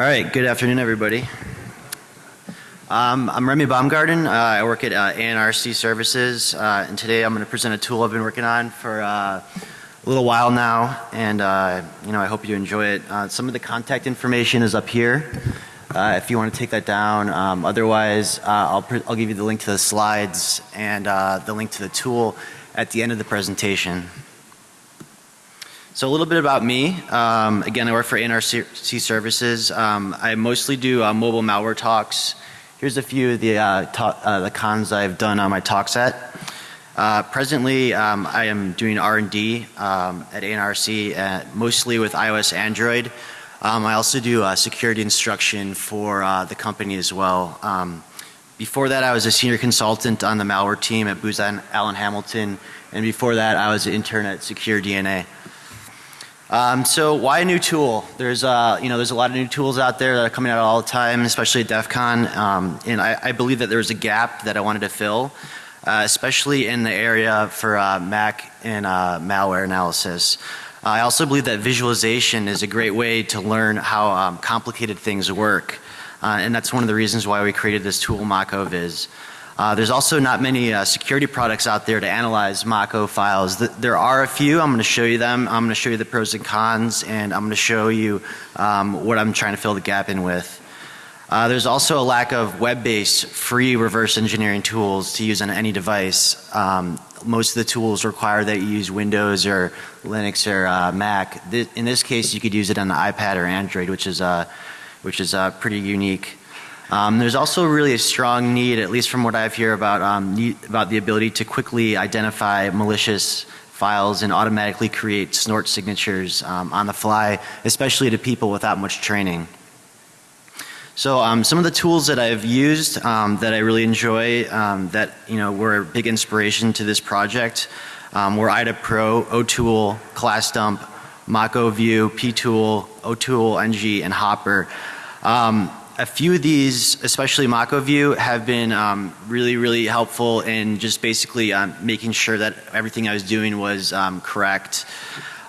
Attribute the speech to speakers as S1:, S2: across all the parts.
S1: All right, good afternoon everybody. Um, I'm Remy Baumgarten. Uh, I work at uh, ANRC Services uh, and today I'm going to present a tool I've been working on for uh, a little while now and uh, you know I hope you enjoy it. Uh, some of the contact information is up here if you want to take that down. Um, otherwise I'll, I'll give you the link to the slides and the link to the tool at the end of the presentation. So a little bit about me. Um, again, I work for NRC Services. Um, I mostly do uh, mobile malware talks. Here's a few of the, uh, uh, the cons I've done on my talk set. Uh, presently, um, I am doing R&D um, at NRC, uh, mostly with iOS Android. Um, I also do security instruction for uh, the company as well. Um, before that, I was a senior consultant on the malware team at Booz Allen Hamilton, and before that, I was an intern at Secure DNA. Um, so why a new tool? There's uh, you know there's a lot of new tools out there that are coming out all the time, especially at DEF CON. Um, and I, I, believe that there was a gap that I wanted to fill, uh, especially in the area for uh, Mac and uh, malware analysis. I also believe that visualization is a great way to learn how um, complicated things work. Uh, and that's one of the reasons why we created this tool MachOViz. Uh, there's also not many uh, security products out there to analyze Mach-O files. The, there are a few. I'm going to show you them. I'm going to show you the pros and cons and I'm going to show you um, what I'm trying to fill the gap in with. Uh, there's also a lack of web-based free reverse engineering tools to use on any device. Um, most of the tools require that you use Windows or Linux or uh, Mac. Th in this case you could use it on the iPad or Android which is, uh, which is uh, pretty unique. Um, there's also really a strong need, at least from what I've heard about, um, need, about the ability to quickly identify malicious files and automatically create snort signatures um, on the fly, especially to people without much training. So um, some of the tools that I've used um, that I really enjoy um, that you know were a big inspiration to this project um, were IDA Pro, OTool, ClassDump, MachOView, PTool, OTool NG and Hopper. Um, a few of these, especially MachOView, have been um, really, really helpful in just basically um, making sure that everything I was doing was um, correct.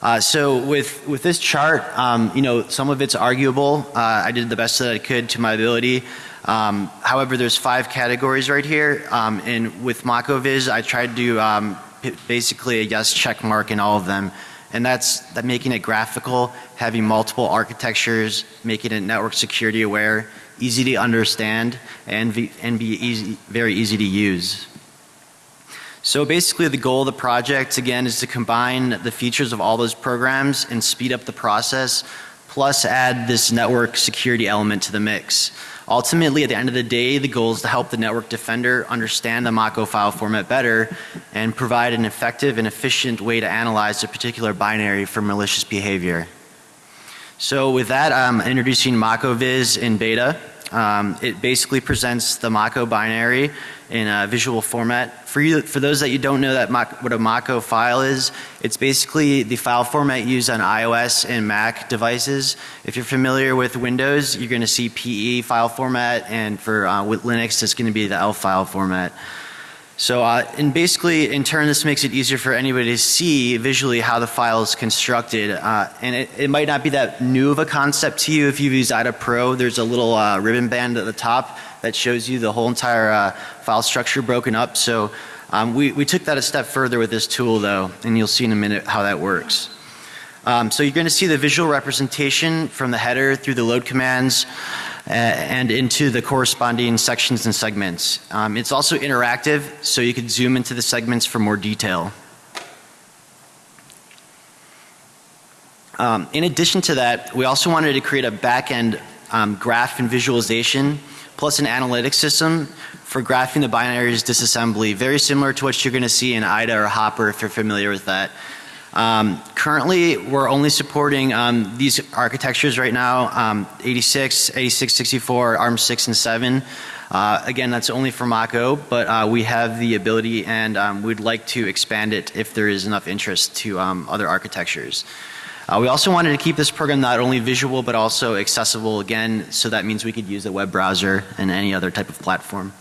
S1: Uh, so with with this chart, um, you know, some of it's arguable. Uh, I did the best that I could to my ability. Um, however, there's five categories right here, um, and with MachOViz, I tried to basically a yes check mark in all of them and that's that making it graphical, having multiple architectures, making it network security aware, easy to understand and, and be easy, very easy to use. So basically the goal of the project again is to combine the features of all those programs and speed up the process plus add this network security element to the mix. Ultimately at the end of the day the goal is to help the network defender understand the Mach-O file format better and provide an effective and efficient way to analyze a particular binary for malicious behavior. So with that I'm introducing MachOViz in beta. Um, it basically presents the Mach-O binary in a visual format. For you, for those that you don't know that what a Mach-O file is, it's basically the file format used on iOS and Mac devices. If you're familiar with Windows, you're going to see PE file format, and for uh, with Linux, it's going to be the ELF file format. So uh, and basically in turn this makes it easier for anybody to see visually how the file is constructed uh, and it, it, might not be that new of a concept to you if you've used IDA Pro. There's a little uh, ribbon band at the top that shows you the whole entire uh, file structure broken up. So um, we, we took that a step further with this tool though and you'll see in a minute how that works. Um, so you're going to see the visual representation from the header through the load commands and into the corresponding sections and segments. Um, it's also interactive so you can zoom into the segments for more detail. Um, in addition to that we also wanted to create a back end um, graph and visualization plus an analytics system for graphing the binaries disassembly very similar to what you're going to see in IDA or Hopper if you're familiar with that. Um, currently we're only supporting um, these architectures right now um, 86, 86, 64, ARM 6 and 7. Uh, again that's only for Mach-O but uh, we have the ability and um, we'd like to expand it if there is enough interest to um, other architectures. Uh, we also wanted to keep this program not only visual but also accessible again so that means we could use the web browser and any other type of platform.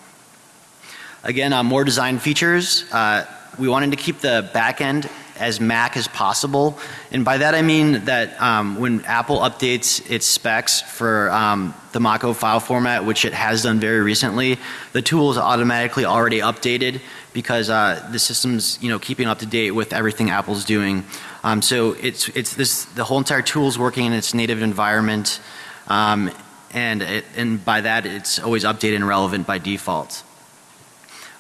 S1: Again uh, more design features. Uh, we wanted to keep the back end as Mac as possible. And by that I mean that um, when Apple updates its specs for um, the Mach-O file format, which it has done very recently, the tool is automatically already updated because uh, the system's you know keeping up to date with everything Apple's doing. Um, so it's it's this the whole entire tool is working in its native environment, um, and it, and by that it's always updated and relevant by default.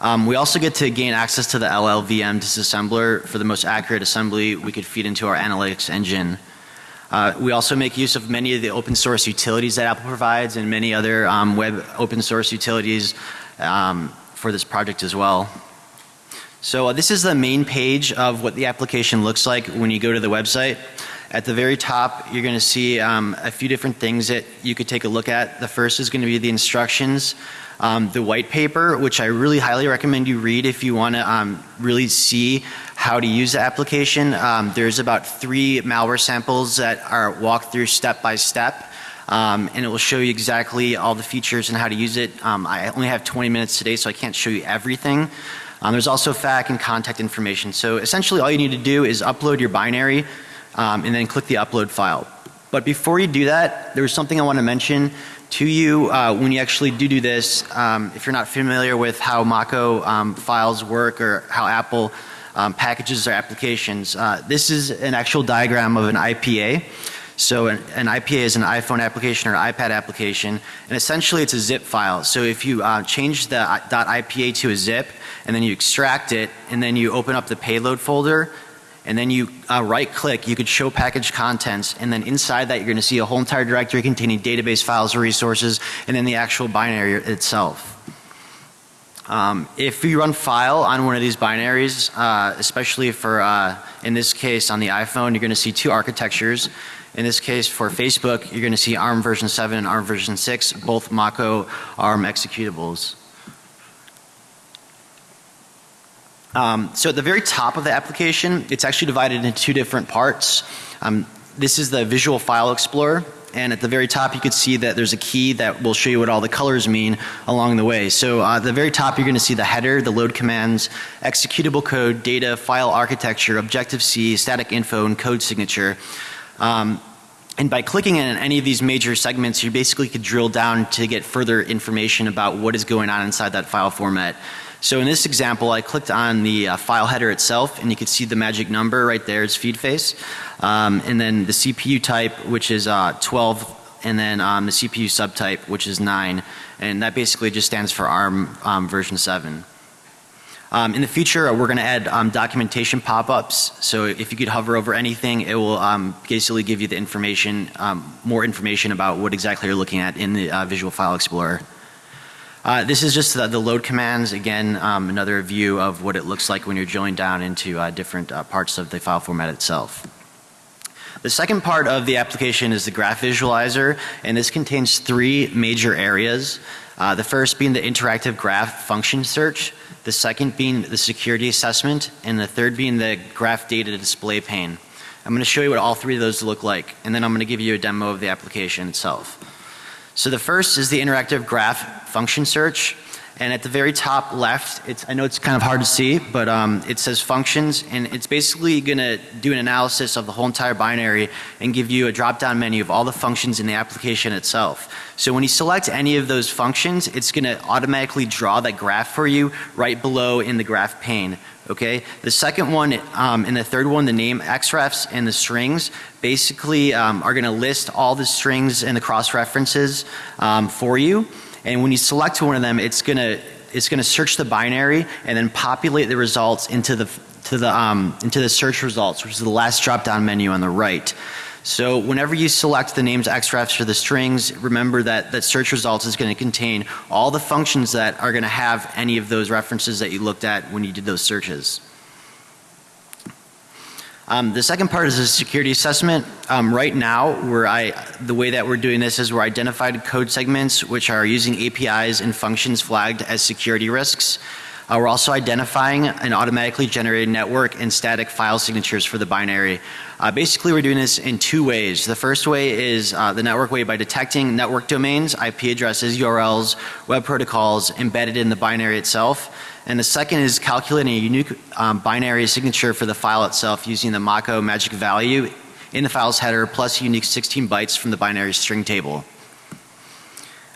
S1: Um, we also get to gain access to the LLVM disassembler for the most accurate assembly we could feed into our analytics engine. Uh, we also make use of many of the open source utilities that Apple provides and many other um, web open source utilities um, for this project as well. So uh, this is the main page of what the application looks like when you go to the website. At the very top you're going to see um, a few different things that you could take a look at. The first is going to be the instructions um, the white paper, which I really highly recommend you read if you want to um, really see how to use the application. Um, there's about three malware samples that are walked through step by step. Um, and it will show you exactly all the features and how to use it. Um, I only have 20 minutes today so I can't show you everything. Um, there's also FAQ and contact information. So essentially all you need to do is upload your binary and then click the upload file. But before you do that, there's something I want to mention to you uh, when you actually do do this. Um, if you're not familiar with how Mach-O um, files work or how Apple um, packages their applications, uh, this is an actual diagram of an IPA. So an, an, IPA is an iPhone application or iPad application and essentially it's a zip file. So if you uh, change the uh, .ipa to a zip and then you extract it and then you open up the payload folder and then you uh, right click you could show package contents and then inside that you're going to see a whole entire directory containing database files or resources and then the actual binary itself. Um, if you run file on one of these binaries uh, especially for uh, in this case on the iPhone you're going to see two architectures. In this case for Facebook you're going to see ARM version 7 and ARM version 6 both Mach-O ARM executables. Um, so at the very top of the application it's actually divided into two different parts. Um, this is the visual file explorer and at the very top you can see that there's a key that will show you what all the colors mean along the way. So uh, at the very top you're going to see the header, the load commands, executable code, data, file architecture, Objective C, static info and code signature. Um, and by clicking in any of these major segments you basically could drill down to get further information about what is going on inside that file format. So in this example I clicked on the uh, file header itself and you can see the magic number right there is feed face. Um, and then the CPU type which is uh, 12 and then um, the CPU subtype which is 9 and that basically just stands for ARM um, version 7. Um, in the future uh, we're going to add um, documentation pop-ups so if you could hover over anything it will um, basically give you the information um, more information about what exactly you're looking at in the uh, visual file explorer. Uh, this is just the, the load commands again um, another view of what it looks like when you're drilling down into uh, different uh, parts of the file format itself. The second part of the application is the graph visualizer and this contains three major areas. Uh, the first being the interactive graph function search, the second being the security assessment and the third being the graph data display pane. I'm going to show you what all three of those look like and then I'm going to give you a demo of the application itself. So the first is the interactive graph function search. And at the very top left it's I know it's kind of hard to see but um, it says functions. And it's basically going to do an analysis of the whole entire binary and give you a drop down menu of all the functions in the application itself. So when you select any of those functions it's going to automatically draw that graph for you right below in the graph pane Okay. The second one um, and the third one the name xrefs and the strings basically um, are going to list all the strings and the cross references um, for you and when you select one of them it's going to it's going to search the binary and then populate the results into the to the um, into the search results which is the last drop down menu on the right. So whenever you select the names xrefs for the strings remember that that search results is going to contain all the functions that are going to have any of those references that you looked at when you did those searches. Um, the second part is a security assessment. Um, right now where I the way that we're doing this is we're identified code segments which are using APIs and functions flagged as security risks. Uh, we're also identifying an automatically generated network and static file signatures for the binary. Uh, basically we're doing this in two ways. The first way is uh, the network way by detecting network domains, IP addresses, URLs, web protocols embedded in the binary itself. And the second is calculating a unique um, binary signature for the file itself using the Mach-O magic value in the file's header plus unique 16 bytes from the binary string table.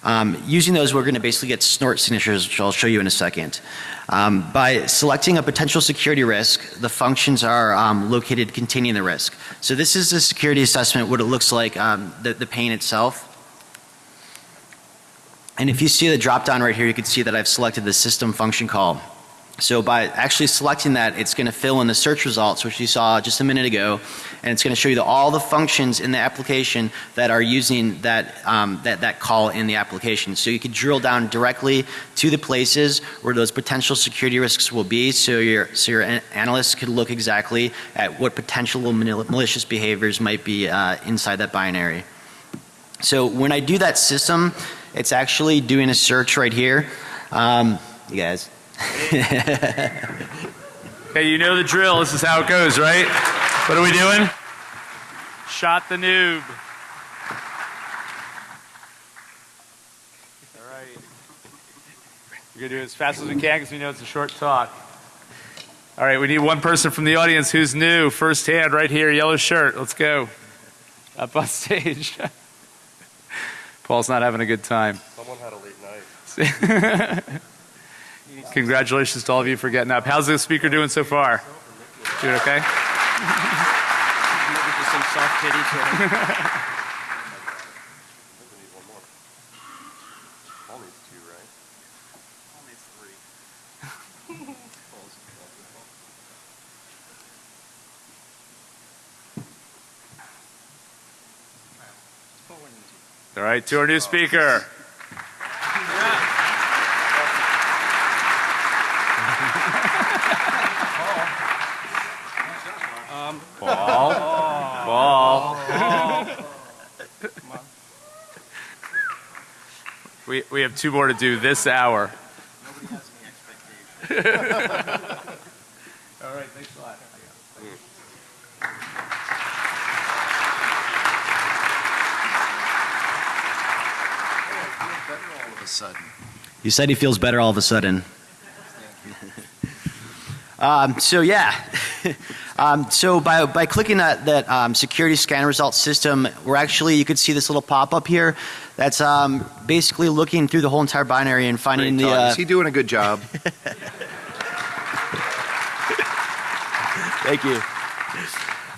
S1: Um, using those we're going to basically get snort signatures which I'll show you in a second. Um, by selecting a potential security risk the functions are um, located containing the risk. So this is a security assessment what it looks like um, the, the pane itself. And if you see the drop down right here you can see that I've selected the system function call. So by actually selecting that it's going to fill in the search results which you saw just a minute ago and it's going to show you the, all the functions in the application that are using that, um, that, that call in the application. So you can drill down directly to the places where those potential security risks will be so your, so your analysts could look exactly at what potential malicious behaviors might be uh, inside that binary. So when I do that system it's actually doing a search right here. Um, you guys.
S2: Hey, you know the drill. This is how it goes, right? What are we doing? Shot the noob. All right. We're going to do it as fast as we can because we know it's a short talk. All right, we need one person from the audience who's new, first hand right here, yellow shirt. Let's go. Up on stage. Paul's not having a good time.
S3: Someone had a late night.
S2: Congratulations to all of you for getting up. How's the speaker doing so far? Doing okay? All right, to our new speaker. Ball. Ball. We, we have two more to do this hour.
S1: Nobody has any expectations.
S2: All right, thanks a lot.
S3: all of a sudden.
S1: You said he feels better all of a sudden. um, so yeah. Um, so by, by clicking that, that um, security scan result system, we're actually, you could see this little pop up here. That's um, basically looking through the whole entire binary and finding
S3: Great
S1: the. Uh,
S3: Is he doing a good job?
S1: Thank you.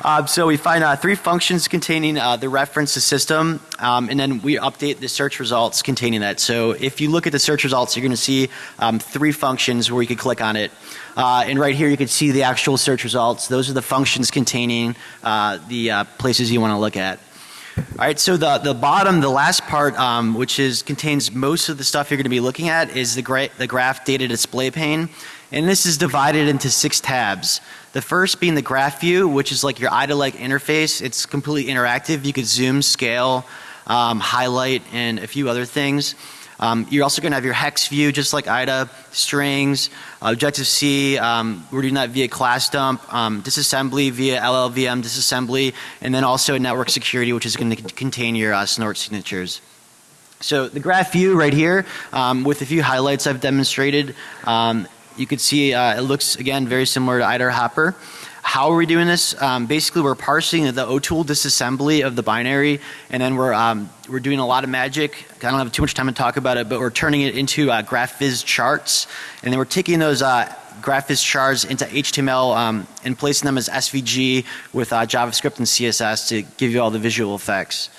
S1: Uh, so we find uh, three functions containing uh, the reference to system um, and then we update the search results containing that. So if you look at the search results you're going to see um, three functions where you can click on it. Uh, and right here you can see the actual search results. Those are the functions containing uh, the uh, places you want to look at. Alright, so the, the bottom, the last part um, which is contains most of the stuff you're going to be looking at is the, gra the graph data display pane and this is divided into six tabs. The first being the graph view which is like your IDA-like interface. It's completely interactive. You could zoom, scale, um, highlight and a few other things. Um, you're also going to have your hex view just like IDA, strings, Objective C, um, we're doing that via class dump, um, disassembly via LLVM disassembly, and then also network security which is going to contain your uh, snort signatures. So the graph view right here um, with a few highlights I've demonstrated, um, you can see uh, it looks again very similar to IDA Hopper. How are we doing this? Um, basically we're parsing the OTool disassembly of the binary and then we're, um, we're doing a lot of magic. I don't have too much time to talk about it but we're turning it into uh, GraphViz charts and then we're taking those uh, GraphViz charts into HTML um, and placing them as SVG with uh, JavaScript and CSS to give you all the visual effects.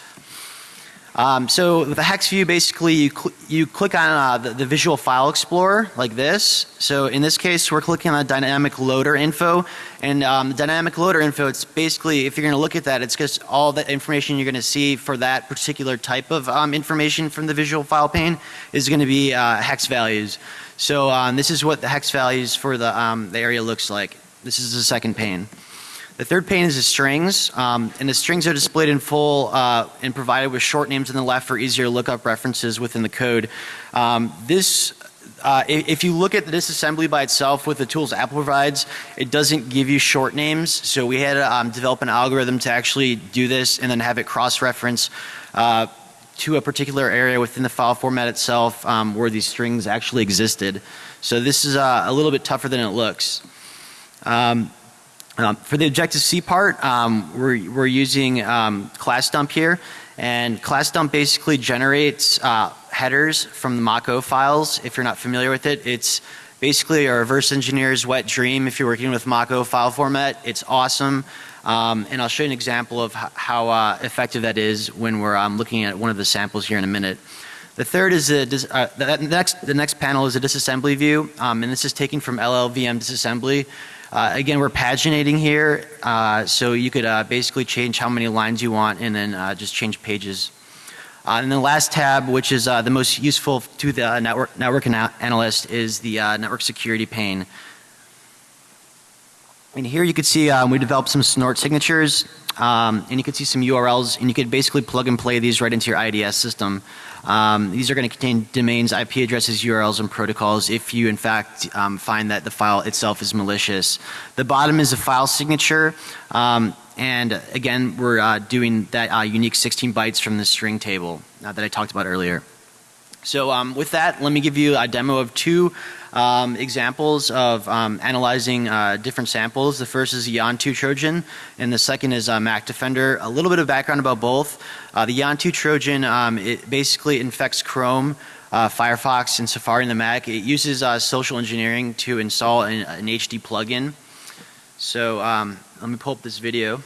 S1: Um, so the hex view basically you, cl you click on uh, the, the, visual file explorer like this. So in this case we're clicking on dynamic loader info and um, dynamic loader info it's basically if you're going to look at that it's just all the information you're going to see for that particular type of um, information from the visual file pane is going to be uh, hex values. So um, this is what the hex values for the, um, the area looks like. This is the second pane. The third pane is the strings um, and the strings are displayed in full uh, and provided with short names on the left for easier lookup references within the code. Um, this uh, if you look at the disassembly by itself with the tools Apple provides, it doesn't give you short names. So we had to um, develop an algorithm to actually do this and then have it cross-reference uh, to a particular area within the file format itself um, where these strings actually existed. So this is uh, a little bit tougher than it looks. Um, um, for the Objective C part, um, we're, we're using um, class dump here, and class dump basically generates uh, headers from the Mach-O files. If you're not familiar with it, it's basically a reverse engineer's wet dream if you're working with Mach-O file format. It's awesome, um, and I'll show you an example of how uh, effective that is when we're um, looking at one of the samples here in a minute. The third is the, uh, the next the next panel is a disassembly view, um, and this is taken from LLVM disassembly. Uh, again, we're paginating here, uh, so you could uh, basically change how many lines you want, and then uh, just change pages. Uh, and the last tab, which is uh, the most useful to the network network ana- analyst, is the network security pane. And here you can see um, we developed some snort signatures, um, and you could see some URLs, and you could basically plug and play these right into your IDS system. Um, these are going to contain domains, IP addresses, URLs, and protocols if you in fact um, find that the file itself is malicious. The bottom is a file signature, um, and again we're uh, doing that uh, unique 16 bytes from the string table uh, that I talked about earlier. So um, with that, let me give you a demo of two um, examples of um, analyzing uh, different samples. The first is Yontoo Trojan, and the second is uh, Mac Defender. A little bit of background about both. Uh, the Yontoo Trojan, um, it basically infects Chrome, uh, Firefox, and Safari in the Mac. It uses uh, social engineering to install an, an HD plugin. So um, let me pull up this video.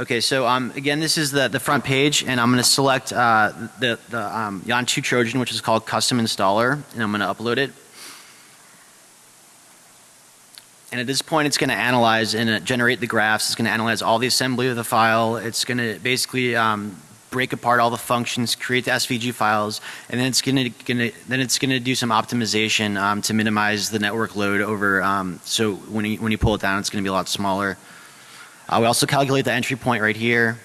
S1: Okay, so um, again, this is the, the front page, and I'm going to select uh, the, the um, Yontoo Trojan, which is called Custom Installer, and I'm going to upload it. And at this point, it's going to analyze and uh, generate the graphs. It's going to analyze all the assembly of the file. It's going to basically um, break apart all the functions, create the SVG files, and then it's going to then it's going to do some optimization um, to minimize the network load over. Um, so when you when you pull it down, it's going to be a lot smaller. Uh, we also calculate the entry point right here.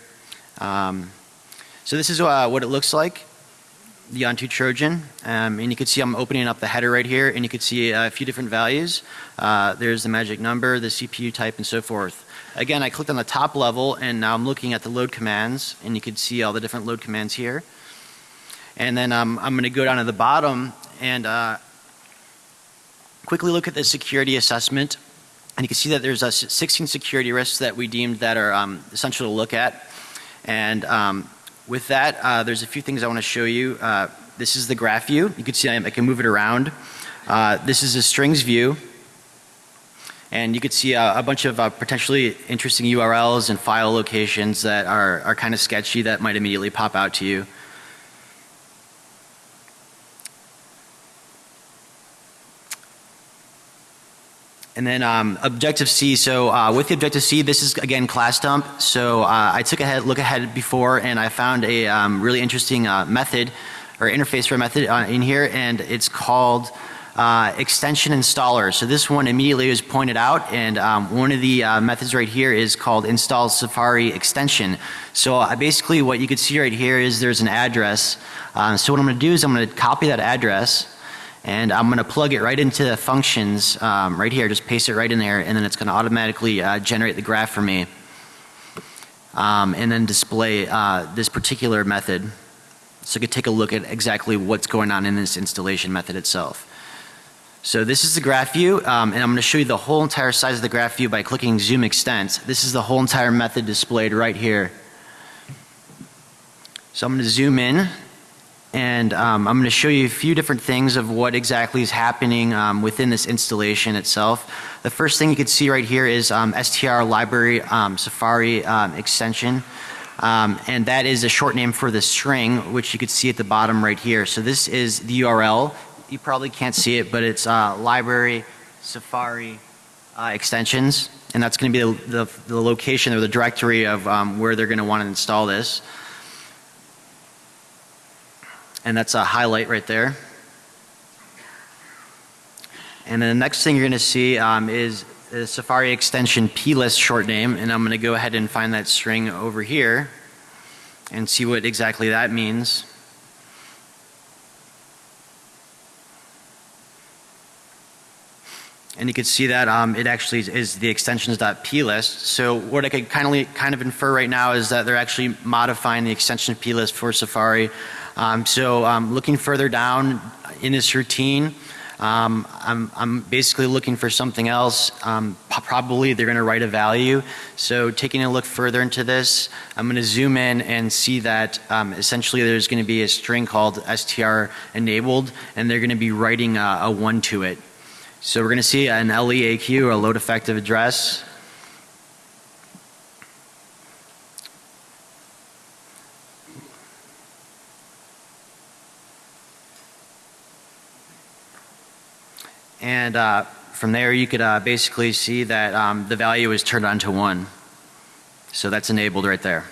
S1: Um, so this is uh, what it looks like, the Yontoo Trojan. Um, and you can see I'm opening up the header right here, and you can see a few different values. Uh, there's the magic number, the CPU type, and so forth. Again, I clicked on the top level, and now I'm looking at the load commands, and you can see all the different load commands here. And then um, I'm going to go down to the bottom and uh, quickly look at the security assessment and you can see that there's uh, 16 security risks that we deemed that are um, essential to look at. And um, with that, uh, there's a few things I want to show you. Uh, this is the graph view. You can see I, I can move it around. Uh, this is a strings view. And you can see a, a bunch of uh, potentially interesting URLs and file locations that are, are kind of sketchy that might immediately pop out to you. And then um, Objective C. So uh, with the Objective C, this is again class dump. So uh, I took a head, look ahead before, and I found a um, really interesting uh, method or interface for a method uh, in here, and it's called uh, extension installer. So this one immediately was pointed out, and um, one of the uh, methods right here is called install Safari extension. So basically, what you could see right here is there's an address. So what I'm going to do is I'm going to copy that address and I'm going to plug it right into the functions um, right here. Just paste it right in there, and then it's going to automatically uh, generate the graph for me, um, and then display uh, this particular method. So you can take a look at exactly what's going on in this installation method itself. So this is the graph view, um, and I'm going to show you the whole entire size of the graph view by clicking Zoom Extent. This is the whole entire method displayed right here. So I'm going to zoom in and um, I'm going to show you a few different things of what exactly is happening um, within this installation itself. The first thing you can see right here is um, STR library um, Safari um, extension. Um, and that is a short name for the string, which you can see at the bottom right here. So this is the URL. You probably can't see it, but it's uh, library Safari uh, extensions. And that's going to be the, the, the, location or the directory of where they're going to want to install this and that's a highlight right there. And then the next thing you're going to see um, is the Safari extension plist short name, and I'm going to go ahead and find that string over here. and see what exactly that means. And you can see that um, it actually is the extensions.plist. So what I could kind of, kind of infer right now is that they're actually modifying the extension plist for Safari. Um, so um, looking further down in this routine, um, I'm, I'm basically looking for something else. Um, probably they're going to write a value. So taking a look further into this, I'm going to zoom in and see that um, essentially there's going to be a string called str enabled, and they're going to be writing a, a one to it. So we're going to see an LEAQ, a load effective address. And uh, from there you could uh, basically see that um, the value is turned on to 1. So that's enabled right there.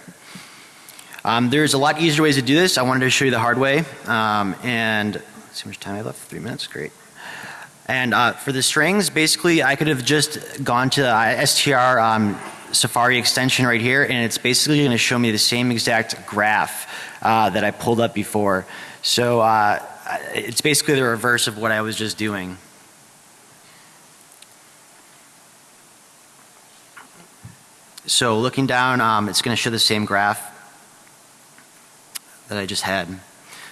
S1: Um, there's a lot easier ways to do this. I wanted to show you the hard way. Um, and see how much time I left. Three minutes. Great. And uh, for the strings, basically I could have just gone to the str um, Safari extension right here and it's basically going to show me the same exact graph uh, that I pulled up before. So uh, it's basically the reverse of what I was just doing. So looking down, um, it's going to show the same graph that I just had.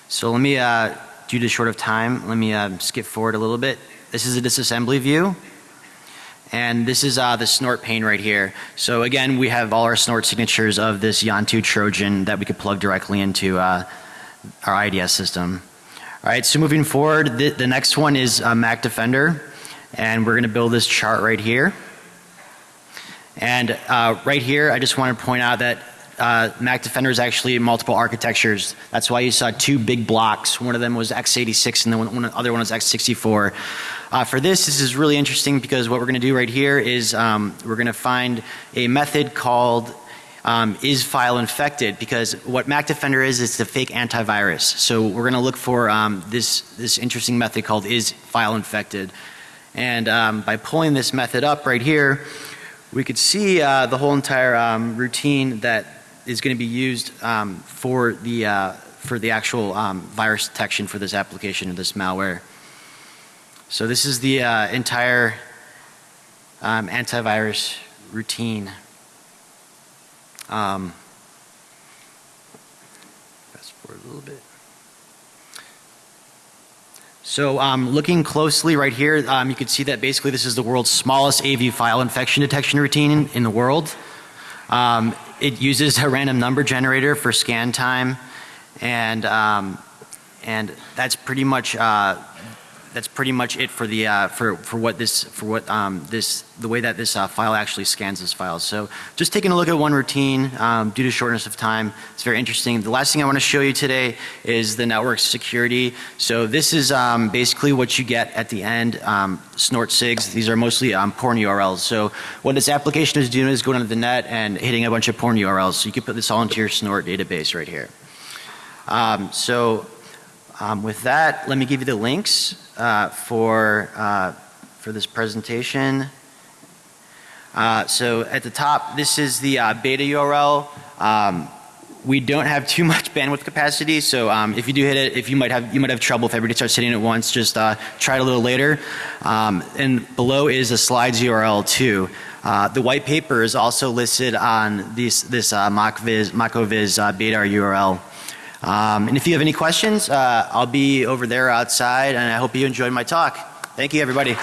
S1: So let me, uh, due to short of time, let me uh, skip forward a little bit. This is a disassembly view. And this is uh, the snort pane right here. So again, we have all our snort signatures of this Yontoo Trojan that we could plug directly into uh, our IDS system. All right, so moving forward, the, the next one is uh, Mac Defender. And we're going to build this chart right here. And uh, right here, I just want to point out that uh, Mac Defender is actually multiple architectures. That's why you saw two big blocks. One of them was x86 and the one, one, other one was x64. Uh, for this, this is really interesting because what we're going to do right here is um, we're going to find a method called um, is file infected because what Mac Defender is, it's a fake antivirus. So we're going to look for um, this, this interesting method called is file infected. And um, by pulling this method up right here, we could see uh, the whole entire um, routine that is going to be used um, for the uh, for the actual um, virus detection for this application of this malware. So this is the uh, entire um, antivirus routine. Um, fast forward a little bit. So um, looking closely right here, um, you can see that basically this is the world's smallest AV file infection detection routine in, the world. Um, it uses a random number generator for scan time, and um, and that's pretty much uh, that's pretty much it for the uh, for for what this for what um, this the way that this uh, file actually scans this file. So just taking a look at one routine um, due to shortness of time, it's very interesting. The last thing I want to show you today is the network security. So this is um, basically what you get at the end. Um, snort sigs. These are mostly um, porn URLs. So what this application is doing is going onto the net and hitting a bunch of porn URLs. So you can put this all into your snort database right here. Um, so um, with that, let me give you the links uh, for uh, for this presentation. Uh, so at the top, this is the uh, beta URL. Um, we don't have too much bandwidth capacity, so um, if you do hit it, if you might have you might have trouble if everybody starts hitting it once, just uh, try it a little later. Um, and below is a slides URL too. Uh, the white paper is also listed on this this uh, MachOViz uh, beta URL. Um, and if you have any questions, uh, I'll be over there outside and I hope you enjoyed my talk. Thank you everybody.